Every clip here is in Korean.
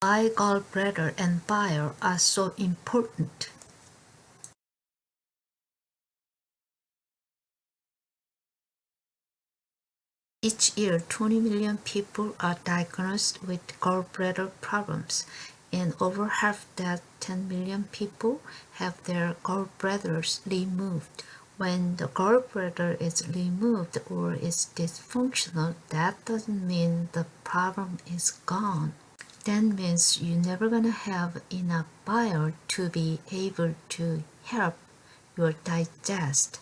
Why gallbladder and bile are so important? Each year, 20 million people are diagnosed with gallbladder problems, and over half that 10 million people have their gallbladders removed. When the gallbladder is removed or is dysfunctional, that doesn't mean the problem is gone. That means you're never gonna have enough bile to be able to help your digest.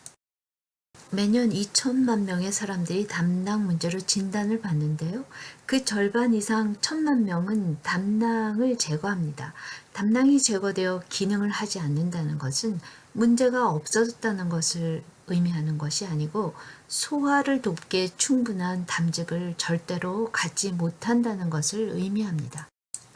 매년 2천만 명의 사람들이 담낭 문제로 진단을 받는데요. 그 절반 이상 천만 명은 담낭을 제거합니다. 담낭이 제거되어 기능을 하지 않는다는 것은 문제가 없어졌다는 것을 의미하는 것이 아니고 소화를 돕기에 충분한 담즙을 절대로 갖지 못한다는 것을 의미합니다.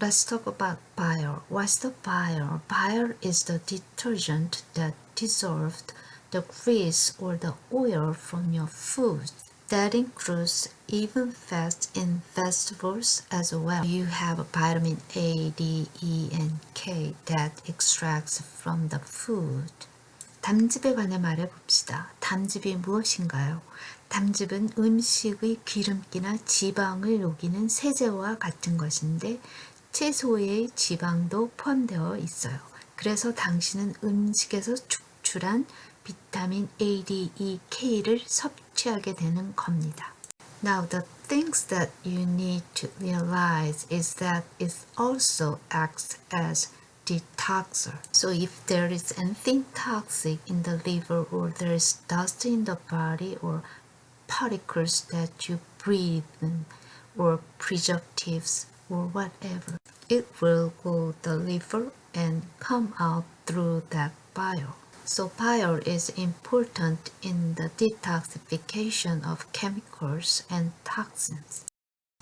Let's talk about bile. What's the bile? Bile is the detergent that dissolved the grease or the oil from your food. That includes even fats in vegetables as well. You have vitamin A, D, E, and K that extracts from the food. 담즙에 관해 말해봅시다. 담즙이 무엇인가요? 담즙은 음식의 기름기나 지방을 녹이는 세제와 같은 것인데 채소의 지방도 포함되어 있어요. 그래서 당신은 음식에서 축출한 비타민 A, D, E, K를 섭취하게 되는 겁니다. Now the things that you need to realize is that it also acts as detoxer. So if there is anything toxic in the liver or there is dust in the body or particles that you breathe in or preservatives or whatever, it will go the liver and come out through that bile. So bile is important in the detoxification of chemicals and toxins.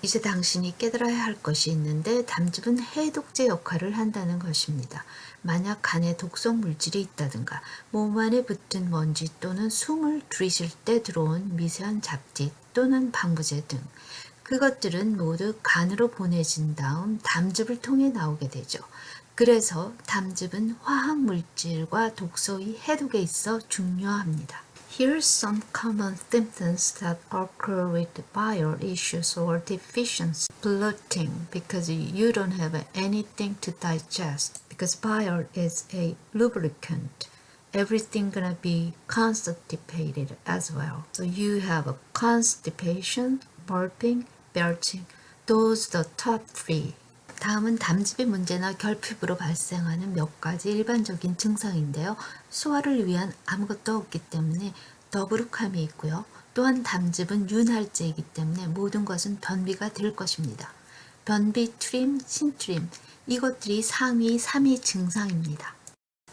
이제 당신이 깨달아야 할 것이 있는데 담즙은 해독제 역할을 한다는 것입니다. 만약 간에 독성 물질이 있다든가 몸 안에 붙은 먼지 또는 숨을 들이쉴 때 들어온 미세한 잡티 또는 방부제 등 그것들은 모두 간으로 보내진 다음 담즙을 통해 나오게 되죠. 그래서 담즙은 화학물질과 독소의 해독에 있어 중요합니다. Here's some common symptoms that occur with bile issues or deficiency. Bloating, because you don't have anything to digest, because bile is a lubricant. Everything gonna be constipated as well. So you have a constipation, burping, belching. Those the top three. 다음은 담즙의 문제나 결핍으로 발생하는 몇 가지 일반적인 증상인데요. 소화를 위한 아무것도 없기 때문에 더부룩함이 있고요. 또한 담즙은 윤활제이기 때문에 모든 것은 변비가 될 것입니다. 변비, 트림, 신트림 이것들이 상위 3위 증상입니다.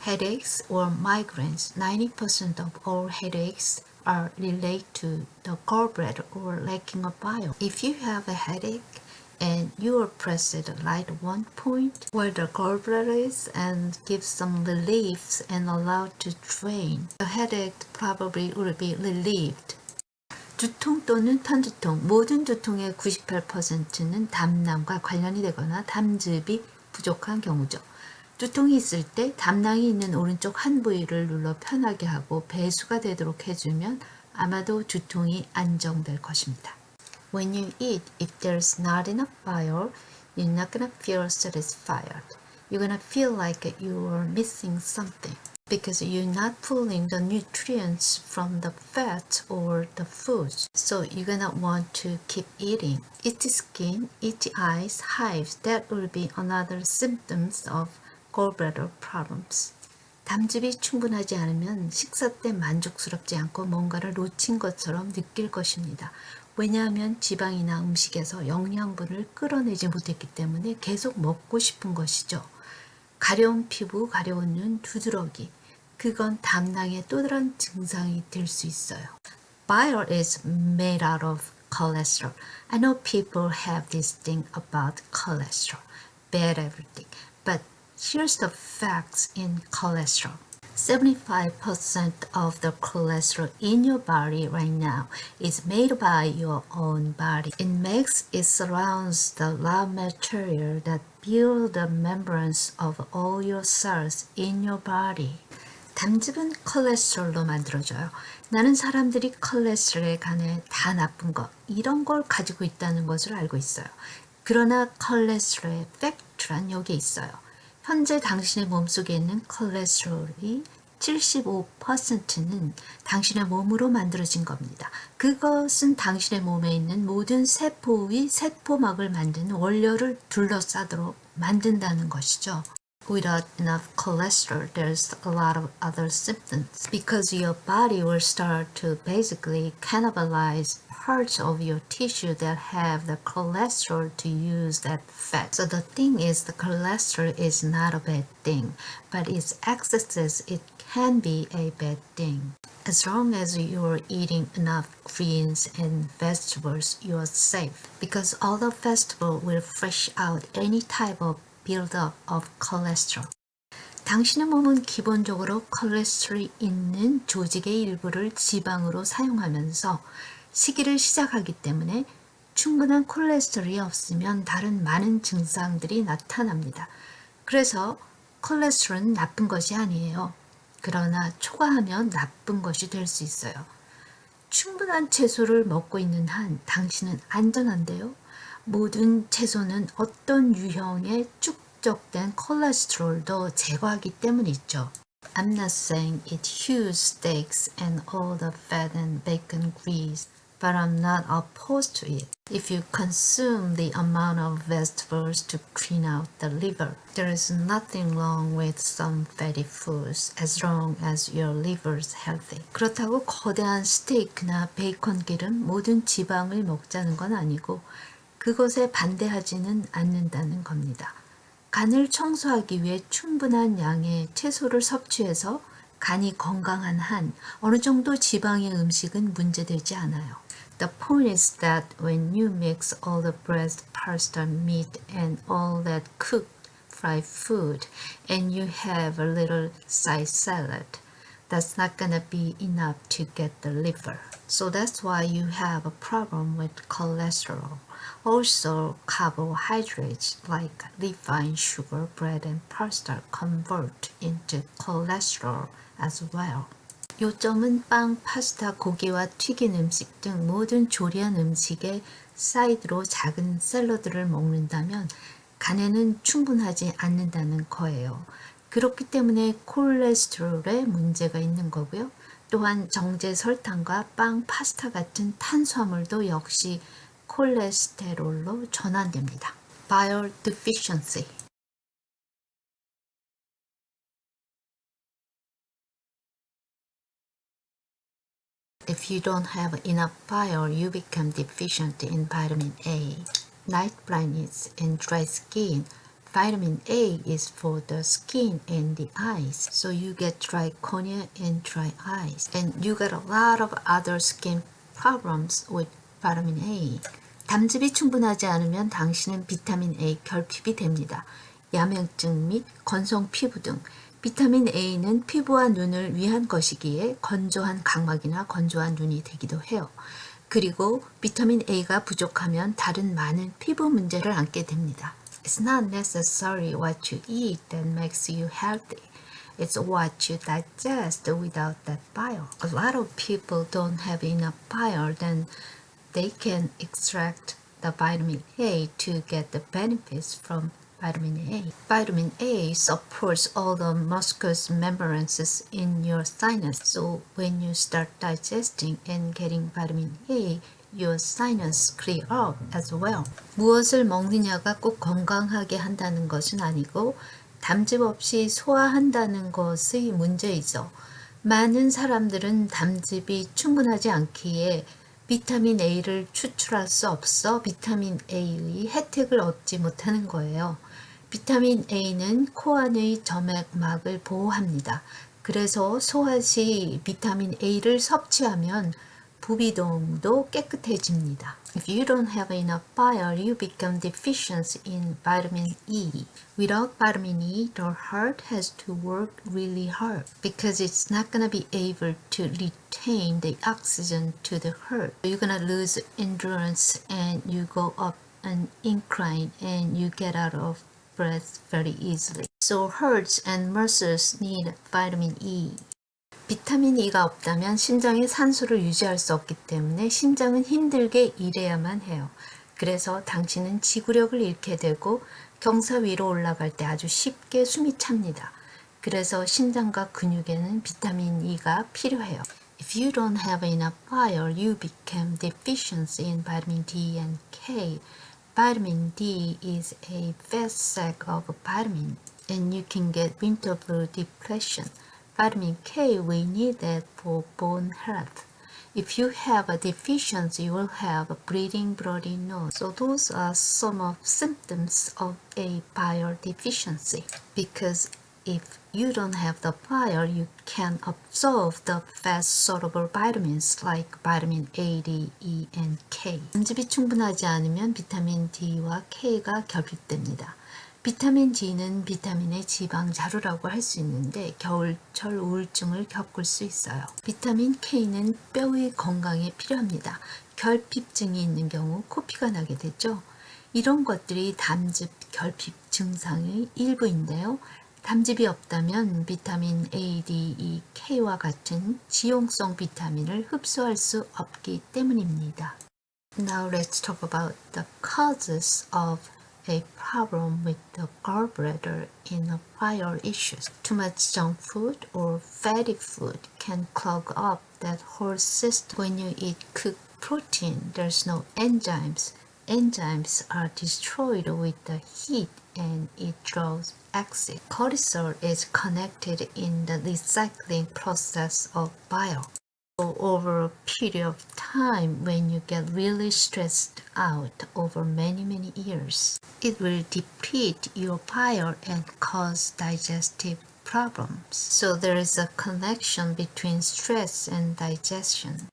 Headaches or migraines 90% of all headaches are related to the gallbladder or lacking of bile. If you have a headache, and you will press it light one point where the gallbladder is and give some relief and allow to drain. The headache probably will be relieved. 두통 또는 편두통, 모든 두통의 98%는 담낭과 관련이 되거나 담즙이 부족한 경우죠. 두통이 있을 때 담낭이 있는 오른쪽 한 부위를 눌러 편하게 하고 배수가 되도록 해주면 아마도 두통이 안정될 것입니다. When you eat, if there's not enough bile, you're not gonna feel satisfied. You're gonna feel like you are missing something because you're not pulling the nutrients from the fat or the foods. So you're gonna want to keep eating. Itchy skin, itchy eyes, hives, that will be another symptoms of gallbladder problems. 담즙이 충분하지 않으면 식사 때 만족스럽지 않고 뭔가를 놓친 것처럼 느낄 것입니다. 왜냐하면 지방이나 음식에서 영양분을 끌어내지 못했기 때문에 계속 먹고 싶은 것이죠. 가려운 피부, 가려운 눈, 두드러기 그건 담낭의 또 다른 증상이 될 수 있어요. Bile is made out of cholesterol. I know people have this thing about cholesterol, bad everything. But here's the facts in cholesterol. 75% of the cholesterol in your body right now is made by your own body. It makes, it surrounds the raw material that build the membrane of all your cells in your body. 담즙은 콜레스테롤로 만들어져요. 나는 사람들이 콜레스테롤에 관해 다 나쁜 것 이런 걸 가지고 있다는 것을 알고 있어요. 그러나 콜레스테롤의 팩트란 여기에 있어요. 현재 당신의 몸속에 있는 콜레스테롤이 75%는 당신의 몸으로 만들어진 겁니다. 그것은 당신의 몸에 있는 모든 세포의 세포막을 만드는 원료를 둘러싸도록 만든다는 것이죠. Without enough cholesterol, there's a lot of other symptoms because your body will start to basically cannibalize parts of your tissue that have the cholesterol to use that fat. So the thing is the cholesterol is not a bad thing, but its excesses, it can be a bad thing. As long as you're eating enough greens and vegetables, you're safe because all the vegetable will fresh out any type of buildup of cholesterol. 당신의 몸은 기본적으로 콜레스테롤이 있는 조직의 일부를 지방으로 사용하면서 식이를 시작하기 때문에 충분한 콜레스테롤이 없으면 다른 많은 증상들이 나타납니다. 그래서 콜레스테롤은 나쁜 것이 아니에요. 그러나 초과하면 나쁜 것이 될 수 있어요. 충분한 채소를 먹고 있는 한 당신은 안전한데요. 모든 채소는 어떤 유형의 축적된 콜레스테롤도 제거하기 때문이죠. I'm not saying eat huge steaks and all the fat and bacon grease, but I'm not opposed to it. If you consume the amount of vegetables to clean out the liver, there is nothing wrong with some fatty foods as long as your liver is healthy. 그렇다고 거대한 스테이크나 베이컨 기름 모든 지방을 먹자는 건 아니고 그것에 반대하지는 않는다는 겁니다. 간을 청소하기 위해 충분한 양의 채소를 섭취해서 간이 건강한 한 어느 정도 지방의 음식은 문제되지 않아요. The point is that when you mix all the bread, pasta, meat and all that cooked fried food and you have a little side salad, that's not gonna be enough to get the liver. So that's why you have a problem with cholesterol. Also, carbohydrates like refined sugar, bread, and pasta convert into cholesterol as well. 요점은 빵, 파스타, 고기와 튀긴 음식 등 모든 조리한 음식에 사이드로 작은 샐러드를 먹는다면 간에는 충분하지 않는다는 거예요. 그렇기 때문에 콜레스테롤에 문제가 있는 거고요. 또한 정제 설탕과 빵, 파스타 같은 탄수화물도 역시 콜레스테롤로 전환됩니다. Bile deficiency If you don't have enough bile, you become deficient in vitamin A. Night blindness and dry skin. Vitamin A is for the skin and the eyes, so you get dry cornea and dry eyes. And you get a lot of other skin problems with vitamin A. 담즙이 충분하지 않으면 당신은 비타민 A 결핍이 됩니다. 야맹증 및 건성 피부 등 비타민 A는 피부와 눈을 위한 것이기에 건조한 각막이나 건조한 눈이 되기도 해요. 그리고 비타민 A가 부족하면 다른 많은 피부 문제를 안게 됩니다. It's not necessarily what you eat that makes you healthy. It's what you digest without that bile. A lot of people don't have enough bile, then they can extract the vitamin A to get the benefits from vitamin A. Vitamin A supports all the mucous membranes in your sinus. So when you start digesting and getting vitamin A, your sinus clear up as well. 무엇을 먹느냐가 꼭 건강하게 한다는 것은 아니고 담즙 없이 소화한다는 것의 문제이죠. 많은 사람들은 담즙이 충분하지 않기에 비타민 A를 추출할 수 없어 비타민 A의 혜택을 얻지 못하는 거예요. 비타민 A는 코 안의 점액막을 보호합니다. 그래서 소화 시 비타민 A를 섭취하면 부비동도 깨끗해집니다. If you don't have enough bile, you become deficient in vitamin E. Without vitamin E, the heart has to work really hard because it's not going to be able to retain the oxygen to the heart. You're going to lose endurance and you go up an incline and you get out of breath very easily. So herds and muscles need vitamin E. 비타민 E가 없다면 심장이 산소를 유지할 수 없기 때문에 심장은 힘들게 일해야만 해요. 그래서 당신은 지구력을 잃게 되고 경사 위로 올라갈 때 아주 쉽게 숨이 찹니다. 그래서 심장과 근육에는 비타민 E가 필요해요. If you don't have enough fire, you become deficient in vitamin D and K. Vitamin D is a fast sac of vitamin and you can get winter blue depression. Vitamin K, we need that for bone health. If you have a deficiency, you will have a bleeding bloody nose. So those are some of symptoms of a fire deficiency. Because if you don't have the fire, you can absorb the fast soluble vitamins like vitamin A, D, E, and K. 음집이 충분하지 않으면 비타민 D와 K가 결핍됩니다. 비타민 D는 비타민의 지방 자루라고 할 수 있는데 겨울철 우울증을 겪을 수 있어요. 비타민 K는 뼈의 건강에 필요합니다. 결핍증이 있는 경우 코피가 나게 되죠. 이런 것들이 담즙 결핍 증상의 일부인데요. 담즙이 없다면 비타민 A, D, E, K와 같은 지용성 비타민을 흡수할 수 없기 때문입니다. Now let's talk about the causes of a problem with the gallbladder in a prior issues. Too much junk food or fatty food can clog up that whole system. When you eat cooked protein, there's no enzymes. Enzymes are destroyed with the heat and it draws acid. Cortisol is connected in the recycling process of bile So over a period of time when you get really stressed out over many many years, it will deplete your bile and cause digestive problems. So there is a connection between stress and digestion.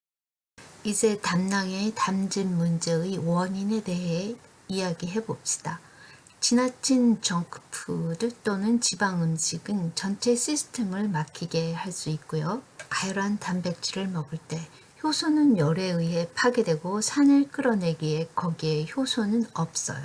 이제 담낭의 담즙 문제의 원인에 대해 이야기해 봅시다. 지나친 정크푸드 또는 지방 음식은 전체 시스템을 막히게 할 수 있고요. 가열한 단백질을 먹을 때 효소는 열에 의해 파괴되고 산을 끌어내기에 거기에 효소는 없어요.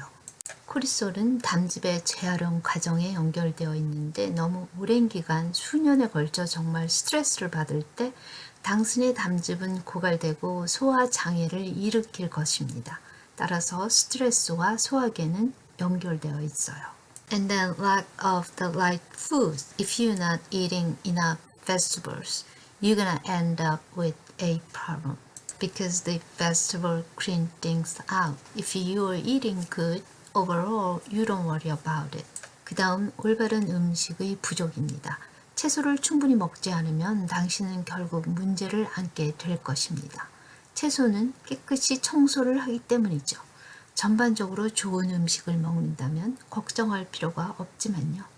코리솔은 담즙의 재활용 과정에 연결되어 있는데 너무 오랜 기간 수년에 걸쳐 정말 스트레스를 받을 때 당신의 담즙은 고갈되고 소화 장애를 일으킬 것입니다. 따라서 스트레스와 소화계는 연결되어 있어요. And then lack of the right food. If you're not eating enough vegetables, you're gonna end up with a problem because the vegetable clean things out. If you are eating good, overall, you don't worry about it. 그 다음 올바른 음식의 부족입니다. 채소를 충분히 먹지 않으면 당신은 결국 문제를 안게 될 것입니다. 채소는 깨끗이 청소를 하기 때문이죠. 전반적으로 좋은 음식을 먹는다면 걱정할 필요가 없지만요.